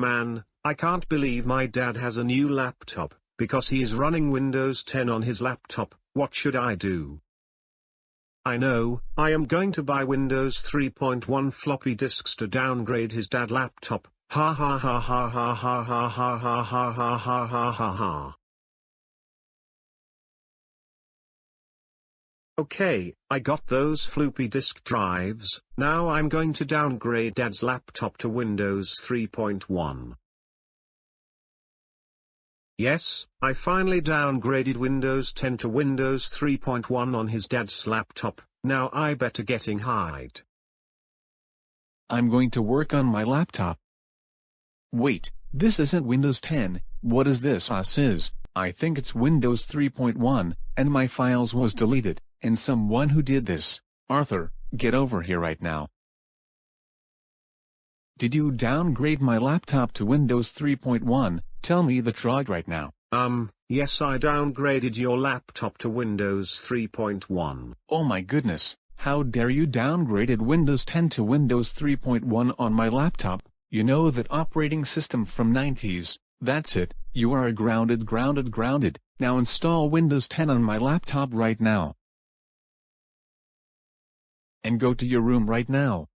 Man, I can't believe my dad has a new laptop, because he is running Windows 10 on his laptop, what should I do? I know, I am going to buy Windows 3.1 floppy disks to downgrade his dad laptop, ha ha ha ha ha ha ha ha ha ha ha ha ha ha ha. Okay, I got those floppy disk drives, now I'm going to downgrade dad's laptop to Windows 3.1. Yes, I finally downgraded Windows 10 to Windows 3.1 on his dad's laptop, now I better getting hide. I'm going to work on my laptop. Wait, this isn't Windows 10, what is this ah, us is, I think it's Windows 3.1, and my files was deleted and someone who did this. Arthur, get over here right now. Did you downgrade my laptop to Windows 3.1? Tell me the truth right now. Um, yes I downgraded your laptop to Windows 3.1. Oh my goodness, how dare you downgraded Windows 10 to Windows 3.1 on my laptop, you know that operating system from 90s, that's it, you are a grounded grounded grounded, now install Windows 10 on my laptop right now and go to your room right now.